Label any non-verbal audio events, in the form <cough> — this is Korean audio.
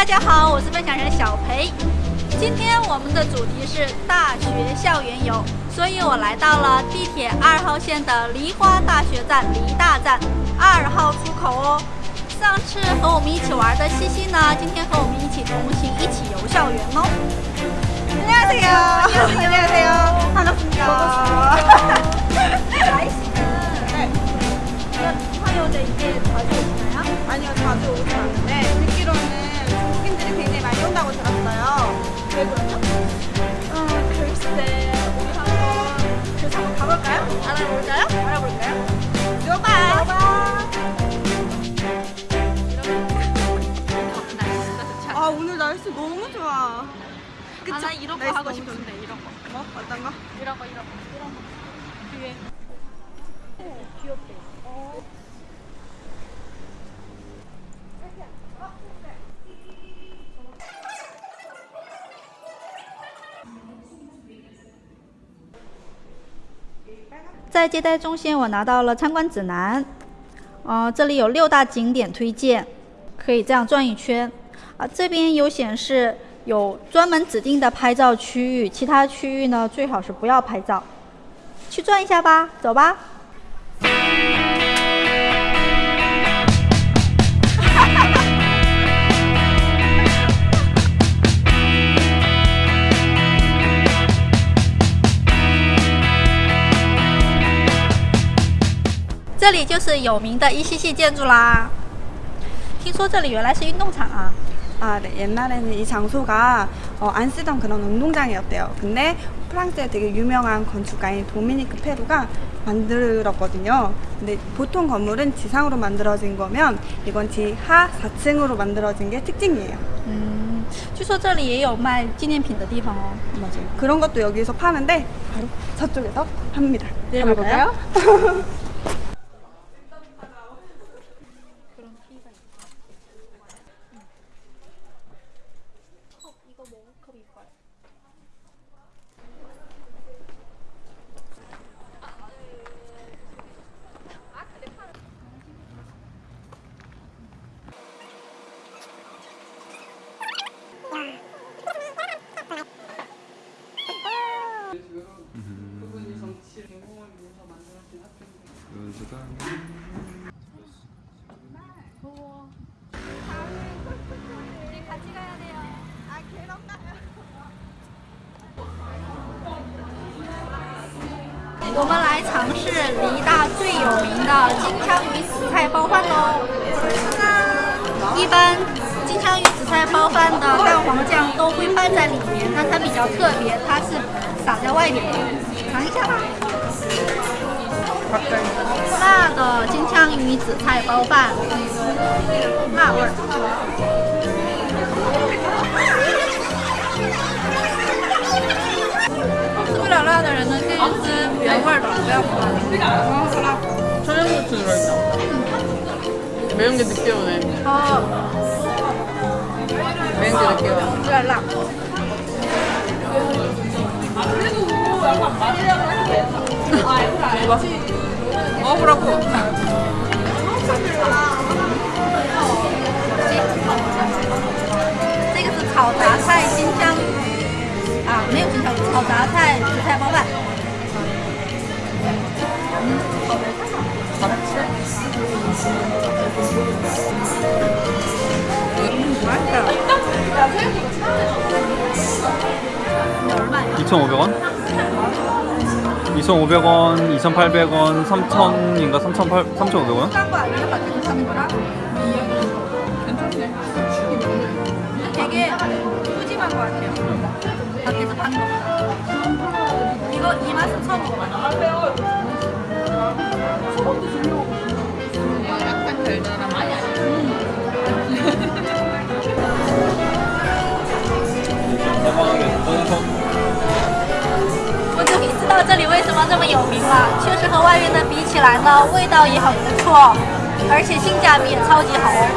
大家好，我是分享人小裴。今天我们的主题是大学校园游，所以我来到了地铁二号线的梨花大学站梨大站二号出口哦。上次和我们一起玩的西西呢，今天和我们一起同行，一起游校园哦。 안녕하세요. 안녕하세요. 반갑습니다. 날씨는 화요일에 이게 자주 오시나요? 아니요, 자주 오지 않는데 듣기로는 중국인들이 굉장히 많이 온다고 들었어요. 왜 그러죠? 어, 글쎄, 우리 한번 그래서 한번 가볼까요? 알아볼까요? 알아볼까요? 봐. 아 오늘 날씨 너무 좋아. 그쵸? 아, 나 이런 거 날씨 하고 너무 싶은데. 이런 거. 뭐? 어떤 거? 이런 거, 이런 거, 이런 거. 뒤에. 오, 귀엽대. 在接待中心，我拿到了参观指南。呃，这里有六大景点推荐，可以这样转一圈。啊，这边有显示有专门指定的拍照区域，其他区域呢最好是不要拍照。去转一下吧，走吧。这里就是有名的一系系建筑啦。听说这里原来是运动场啊。 아, 네. 옛날에는 이 장소가 어, 안 쓰던 그런 운동장이었대요. 근데 프랑스의 되게 유명한 건축가인 도미니크 페루가 만들었거든요. 근데 보통 건물은 지상으로 만들어진 거면 이건 지하 4층으로 만들어진 게 특징이에요. 嗯，据说这里也有卖纪念品的地方哦。 맞아요. 그런 것도 여기서 파는데 바로 저쪽에서 팝니다. 네, 가볼까요? <laughs> 이거 머그컵 이뻐요. 우리 我们来尝试梨大最有名的金枪鱼紫菜包饭喽。一般金枪鱼紫菜包饭的蛋黄酱都会拌在里面，但它比较特别，它是撒在外面的。尝一下吧。辣的金枪鱼紫菜包饭，辣味儿。吃不了辣的人呢，可以吃 原味儿的，不要酸。 청양고추 들어있다. 매운 게 느껴오네. 哦， 매운 게 느껴워. 有点辣。 먹어봐. 먹어보라고. 这个是炒杂菜金枪 2,500원? 2,500원, 2,800원, 3,000인가 3,800, 3,500원? 싼거 아니에요? 밖에서 사는 거랑? 되게 푸짐한 거 같아요. 밖에서 파는 거. 이거 이 맛은 처음. 了。确实和外面的比起来呢，味道也很不错，而且性价比也超级好哦。